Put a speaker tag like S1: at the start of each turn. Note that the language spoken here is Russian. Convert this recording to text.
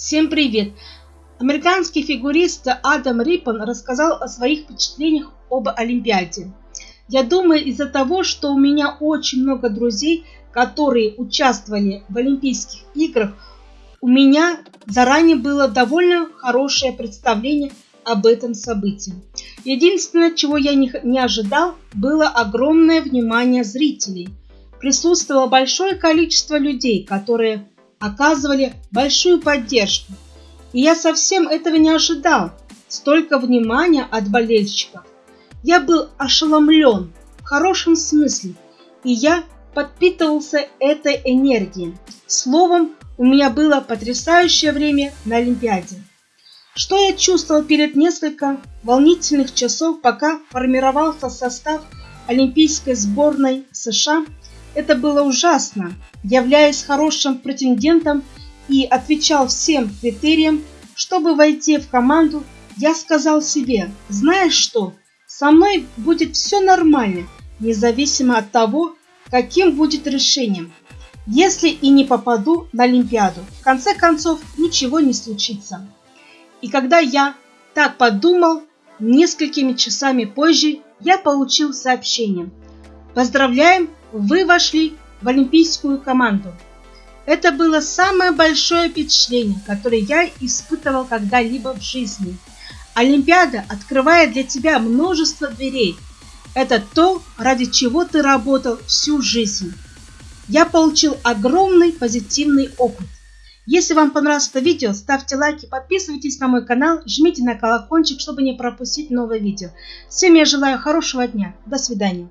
S1: Всем привет! Американский фигурист Адам Риппон рассказал о своих впечатлениях об Олимпиаде. Я думаю, из-за того, что у меня очень много друзей, которые участвовали в Олимпийских играх, у меня заранее было довольно хорошее представление об этом событии. Единственное, чего я не, ожидал, было огромное внимание зрителей. Присутствовало большое количество людей, которые оказывали большую поддержку. И я совсем этого не ожидал. Столько внимания от болельщиков. Я был ошеломлен в хорошем смысле, и я подпитывался этой энергией. Словом, у меня было потрясающее время на Олимпиаде. Что я чувствовал перед несколько волнительных часов, пока формировался состав Олимпийской сборной США – это было ужасно. Являясь хорошим претендентом и отвечал всем критериям, чтобы войти в команду, я сказал себе, знаешь что, со мной будет все нормально, независимо от того, каким будет решением. Если и не попаду на Олимпиаду, в конце концов ничего не случится. И когда я так подумал, несколькими часами позже я получил сообщение. Поздравляем вы вошли в олимпийскую команду. Это было самое большое впечатление, которое я испытывал когда-либо в жизни. Олимпиада открывает для тебя множество дверей. Это то, ради чего ты работал всю жизнь. Я получил огромный позитивный опыт. Если вам понравилось это видео, ставьте лайки, подписывайтесь на мой канал, жмите на колокольчик, чтобы не пропустить новое видео. Всем я желаю хорошего дня. До свидания.